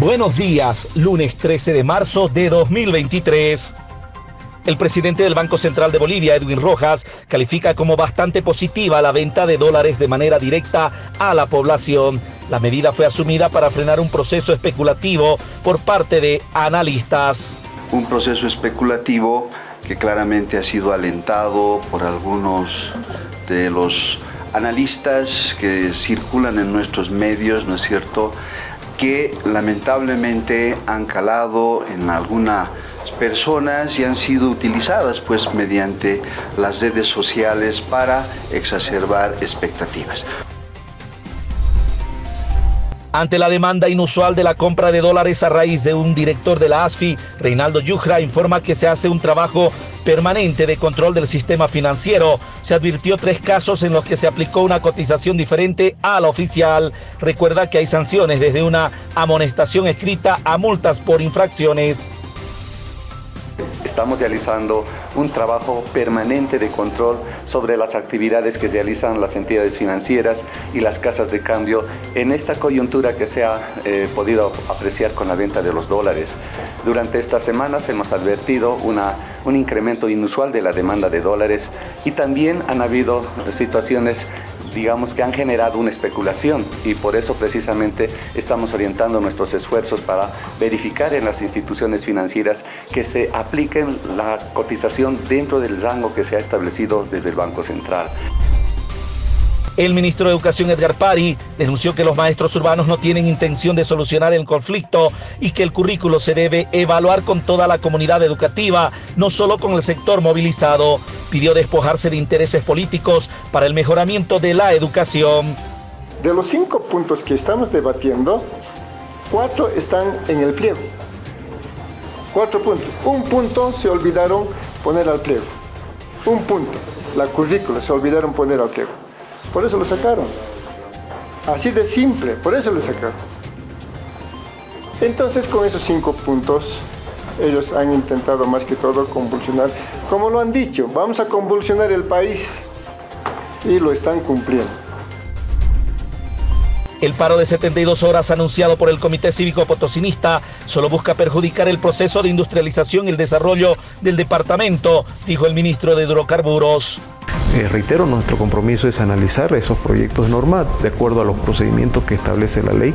Buenos días, lunes 13 de marzo de 2023. El presidente del Banco Central de Bolivia, Edwin Rojas, califica como bastante positiva la venta de dólares de manera directa a la población. La medida fue asumida para frenar un proceso especulativo por parte de analistas. Un proceso especulativo que claramente ha sido alentado por algunos de los analistas que circulan en nuestros medios, ¿no es cierto?, que lamentablemente han calado en algunas personas y han sido utilizadas pues mediante las redes sociales para exacerbar expectativas. Ante la demanda inusual de la compra de dólares a raíz de un director de la ASFI, Reinaldo Yujra informa que se hace un trabajo permanente de control del sistema financiero. Se advirtió tres casos en los que se aplicó una cotización diferente a la oficial. Recuerda que hay sanciones desde una amonestación escrita a multas por infracciones. Estamos realizando un trabajo permanente de control sobre las actividades que realizan las entidades financieras y las casas de cambio en esta coyuntura que se ha eh, podido apreciar con la venta de los dólares. Durante estas semanas hemos advertido un incremento inusual de la demanda de dólares y también han habido situaciones digamos que han generado una especulación y por eso precisamente estamos orientando nuestros esfuerzos para verificar en las instituciones financieras que se apliquen la cotización dentro del rango que se ha establecido desde el Banco Central. El ministro de Educación Edgar Pari denunció que los maestros urbanos no tienen intención de solucionar el conflicto y que el currículo se debe evaluar con toda la comunidad educativa, no solo con el sector movilizado. Pidió despojarse de intereses políticos para el mejoramiento de la educación. De los cinco puntos que estamos debatiendo, cuatro están en el pliego. Cuatro puntos. Un punto se olvidaron poner al pliego. Un punto, la currícula, se olvidaron poner al pliego. Por eso lo sacaron. Así de simple, por eso lo sacaron. Entonces con esos cinco puntos ellos han intentado más que todo convulsionar, como lo han dicho, vamos a convulsionar el país y lo están cumpliendo. El paro de 72 horas anunciado por el Comité Cívico Potosinista solo busca perjudicar el proceso de industrialización y el desarrollo del departamento, dijo el ministro de Hidrocarburos. Eh, reitero, nuestro compromiso es analizar esos proyectos de norma de acuerdo a los procedimientos que establece la ley,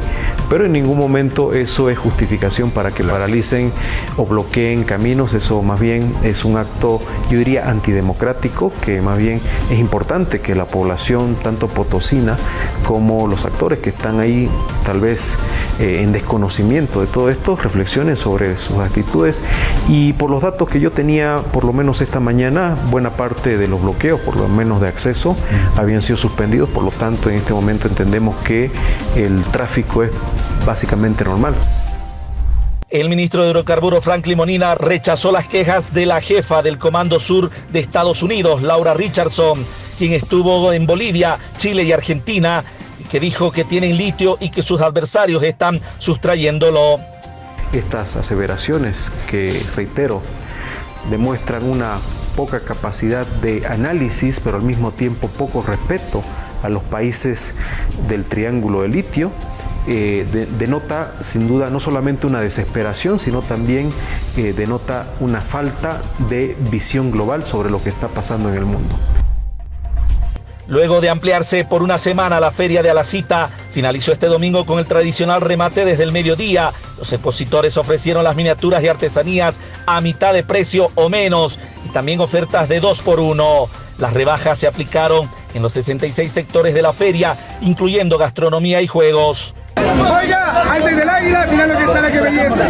pero en ningún momento eso es justificación para que paralicen o bloqueen caminos, eso más bien es un acto, yo diría, antidemocrático, que más bien es importante que la población, tanto potosina como los actores que están ahí tal vez eh, en desconocimiento de todo esto, reflexionen sobre sus actitudes. Y por los datos que yo tenía, por lo menos esta mañana, buena parte de los bloqueos, por lo menos de acceso, habían sido suspendidos, por lo tanto en este momento entendemos que el tráfico es básicamente normal. El ministro de Hidrocarburos, Frank Limonina, rechazó las quejas de la jefa del Comando Sur de Estados Unidos, Laura Richardson, quien estuvo en Bolivia, Chile y Argentina, que dijo que tienen litio y que sus adversarios están sustrayéndolo. Estas aseveraciones que, reitero, demuestran una poca capacidad de análisis, pero al mismo tiempo poco respeto a los países del triángulo de litio, eh, denota sin duda no solamente una desesperación, sino también eh, denota una falta de visión global sobre lo que está pasando en el mundo. Luego de ampliarse por una semana la feria de Alacita, finalizó este domingo con el tradicional remate desde el mediodía. Los expositores ofrecieron las miniaturas y artesanías a mitad de precio o menos y también ofertas de dos por uno. Las rebajas se aplicaron en los 66 sectores de la feria, incluyendo gastronomía y juegos. Oiga, antes del águila, mira lo que sale, qué belleza.